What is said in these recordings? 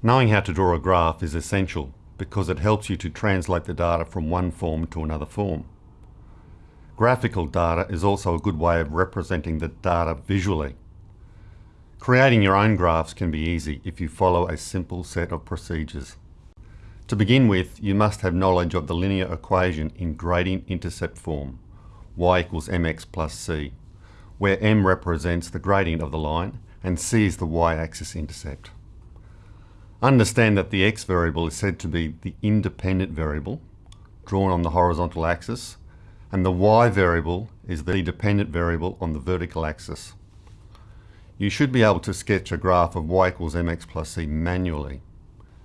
Knowing how to draw a graph is essential because it helps you to translate the data from one form to another form. Graphical data is also a good way of representing the data visually. Creating your own graphs can be easy if you follow a simple set of procedures. To begin with, you must have knowledge of the linear equation in gradient intercept form, y equals mx plus c, where m represents the gradient of the line and c is the y-axis intercept. Understand that the x variable is said to be the independent variable, drawn on the horizontal axis, and the y variable is the dependent variable on the vertical axis. You should be able to sketch a graph of y equals mx plus c manually.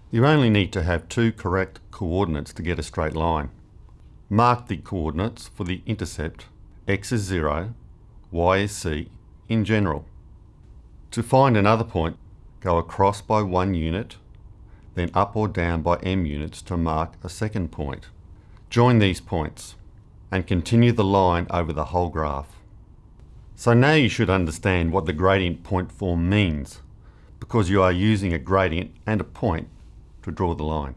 You only need to have two correct coordinates to get a straight line. Mark the coordinates for the intercept x is 0, y is c in general. To find another point, go across by one unit then up or down by m units to mark a second point. Join these points and continue the line over the whole graph. So now you should understand what the gradient point form means because you are using a gradient and a point to draw the line.